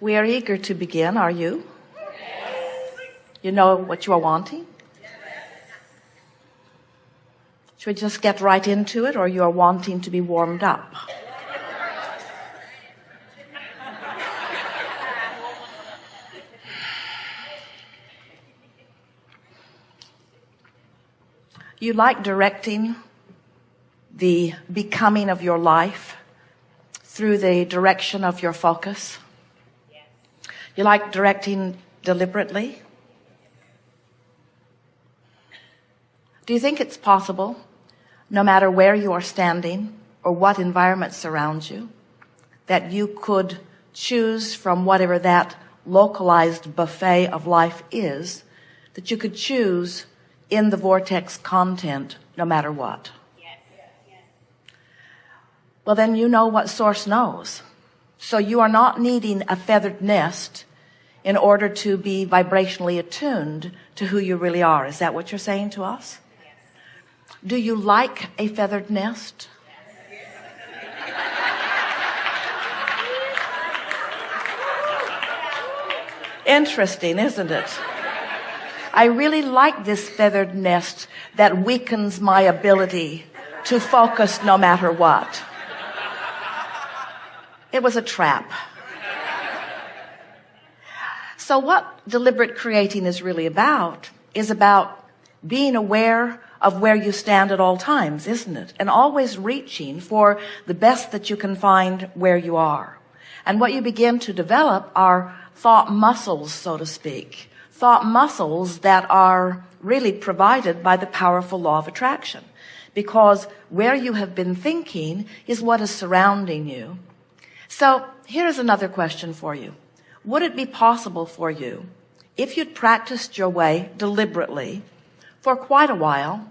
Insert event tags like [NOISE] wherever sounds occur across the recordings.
We are eager to begin, are you? You know what you are wanting? Should we just get right into it or you are wanting to be warmed up? You like directing the becoming of your life through the direction of your focus. You like directing deliberately. Do you think it's possible, no matter where you are standing or what environment surrounds you, that you could choose from whatever that localized buffet of life is, that you could choose in the vortex content no matter what? Well, then you know what source knows. So you are not needing a feathered nest in order to be vibrationally attuned to who you really are. Is that what you're saying to us? Do you like a feathered nest? Interesting, isn't it? I really like this feathered nest that weakens my ability to focus no matter what. It was a trap. So what deliberate creating is really about is about being aware of where you stand at all times, isn't it? And always reaching for the best that you can find where you are. And what you begin to develop are thought muscles, so to speak thought muscles that are really provided by the powerful law of attraction because where you have been thinking is what is surrounding you. So here's another question for you. Would it be possible for you if you'd practiced your way deliberately for quite a while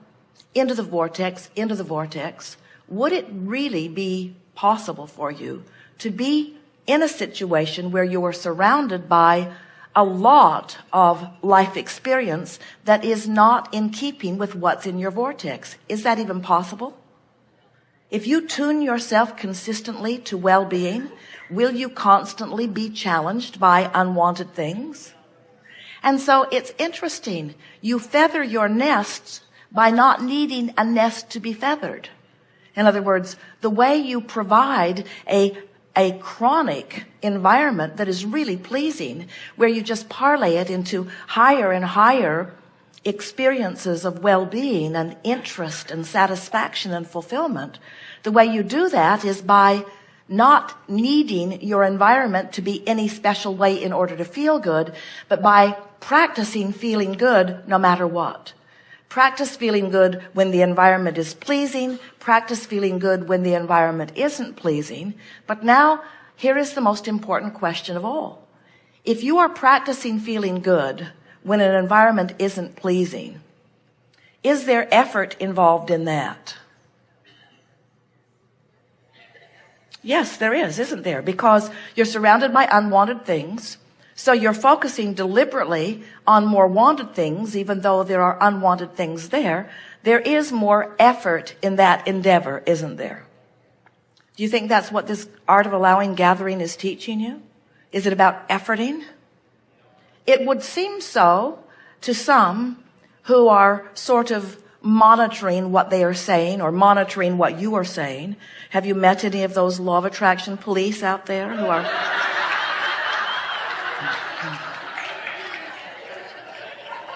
into the vortex, into the vortex, would it really be possible for you to be in a situation where you are surrounded by a lot of life experience that is not in keeping with what's in your vortex. Is that even possible? If you tune yourself consistently to well-being, will you constantly be challenged by unwanted things? And so it's interesting. You feather your nests by not needing a nest to be feathered. In other words, the way you provide a a chronic environment that is really pleasing where you just parlay it into higher and higher experiences of well-being and interest and satisfaction and fulfillment the way you do that is by not needing your environment to be any special way in order to feel good but by practicing feeling good no matter what Practice feeling good when the environment is pleasing. Practice feeling good when the environment isn't pleasing. But now, here is the most important question of all. If you are practicing feeling good when an environment isn't pleasing, is there effort involved in that? Yes, there is, isn't there? Because you're surrounded by unwanted things. So you're focusing deliberately on more wanted things, even though there are unwanted things there. There is more effort in that endeavor, isn't there? Do you think that's what this art of allowing gathering is teaching you? Is it about efforting? It would seem so to some who are sort of monitoring what they are saying or monitoring what you are saying. Have you met any of those law of attraction police out there who are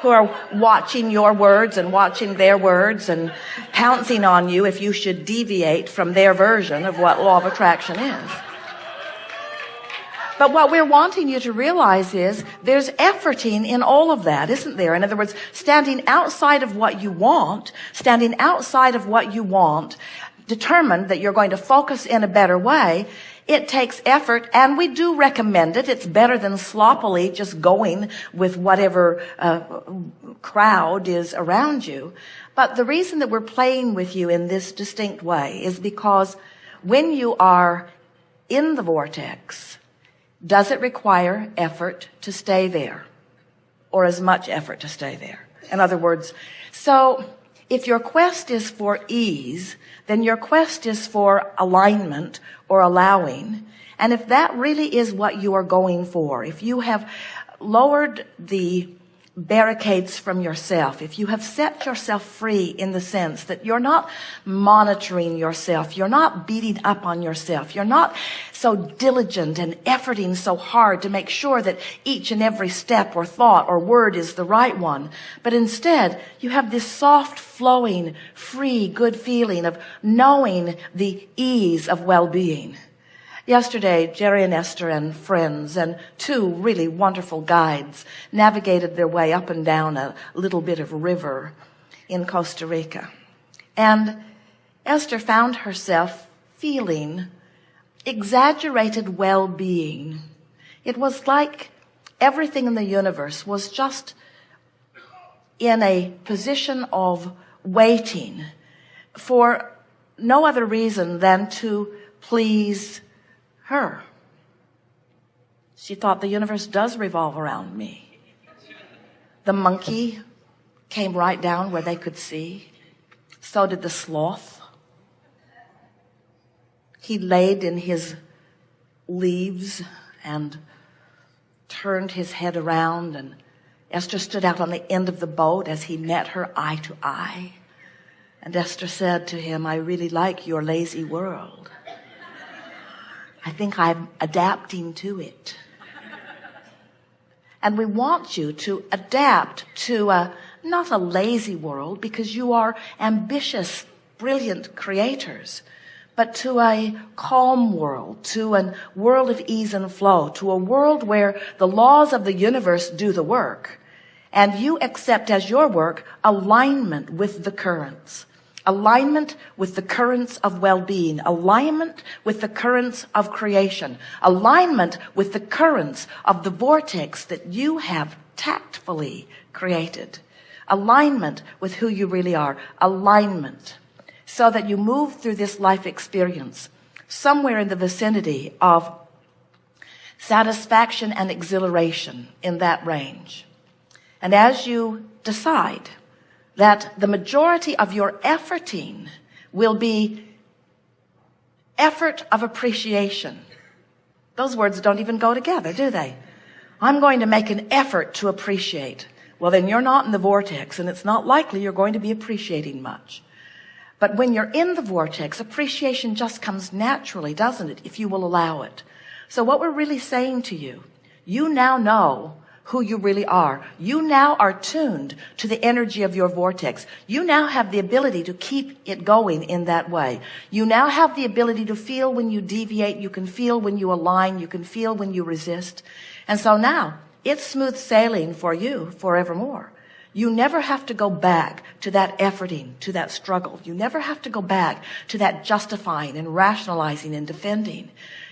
who are watching your words and watching their words and pouncing on you if you should deviate from their version of what law of attraction is. But what we're wanting you to realize is there's efforting in all of that, isn't there? In other words, standing outside of what you want, standing outside of what you want, determined that you're going to focus in a better way it takes effort and we do recommend it. It's better than sloppily just going with whatever uh, crowd is around you. But the reason that we're playing with you in this distinct way is because when you are in the vortex, does it require effort to stay there or as much effort to stay there? In other words, so if your quest is for ease, then your quest is for alignment or allowing. And if that really is what you are going for, if you have lowered the barricades from yourself, if you have set yourself free in the sense that you're not monitoring yourself, you're not beating up on yourself, you're not so diligent and efforting so hard to make sure that each and every step or thought or word is the right one, but instead you have this soft flowing, free, good feeling of knowing the ease of well-being. Yesterday, Jerry and Esther and friends and two really wonderful guides navigated their way up and down a little bit of river in Costa Rica. And Esther found herself feeling exaggerated well-being. It was like everything in the universe was just in a position of waiting for no other reason than to please her. She thought the universe does revolve around me. The monkey came right down where they could see. So did the sloth. He laid in his leaves and turned his head around and Esther stood out on the end of the boat as he met her eye to eye. And Esther said to him, I really like your lazy world. I think I'm adapting to it. [LAUGHS] And we want you to adapt to a, not a lazy world because you are ambitious, brilliant creators, but to a calm world, to a world of ease and flow, to a world where the laws of the universe do the work and you accept as your work alignment with the currents alignment with the currents of well-being, alignment with the currents of creation, alignment with the currents of the vortex that you have tactfully created, alignment with who you really are, alignment so that you move through this life experience somewhere in the vicinity of satisfaction and exhilaration in that range. And as you decide that the majority of your efforting will be effort of appreciation. Those words don't even go together, do they? I'm going to make an effort to appreciate. Well, then you're not in the vortex and it's not likely you're going to be appreciating much. But when you're in the vortex, appreciation just comes naturally, doesn't it? If you will allow it. So what we're really saying to you, you now know who you really are. You now are tuned to the energy of your vortex. You now have the ability to keep it going in that way. You now have the ability to feel when you deviate. You can feel when you align. You can feel when you resist. And so now it's smooth sailing for you forevermore. You never have to go back to that efforting, to that struggle. You never have to go back to that justifying and rationalizing and defending.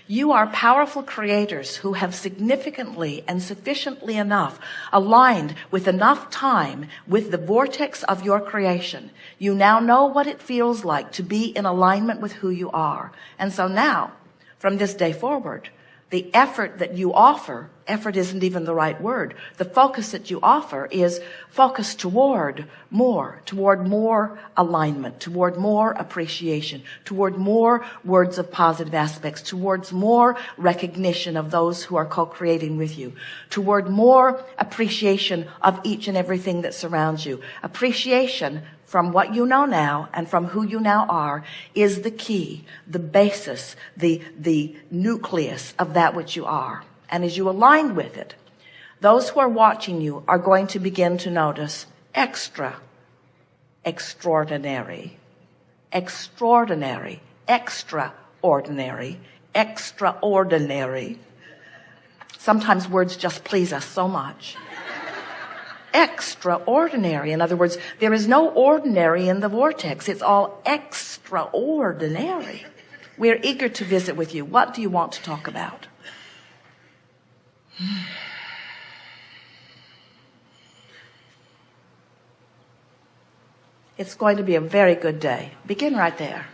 You are powerful creators who have significantly and sufficiently enough aligned with enough time with the vortex of your creation. You now know what it feels like to be in alignment with who you are. And so now, from this day forward, the effort that you offer, effort isn't even the right word. The focus that you offer is focus toward more, toward more alignment, toward more appreciation, toward more words of positive aspects, towards more recognition of those who are co-creating with you, toward more appreciation of each and everything that surrounds you. Appreciation from what you know now and from who you now are is the key, the basis, the, the nucleus of that which you are. And as you align with it, those who are watching you are going to begin to notice extra, extraordinary, extraordinary, extraordinary, extraordinary. Sometimes words just please us so much extraordinary. In other words, there is no ordinary in the vortex. It's all extraordinary. We're eager to visit with you. What do you want to talk about? It's going to be a very good day. Begin right there.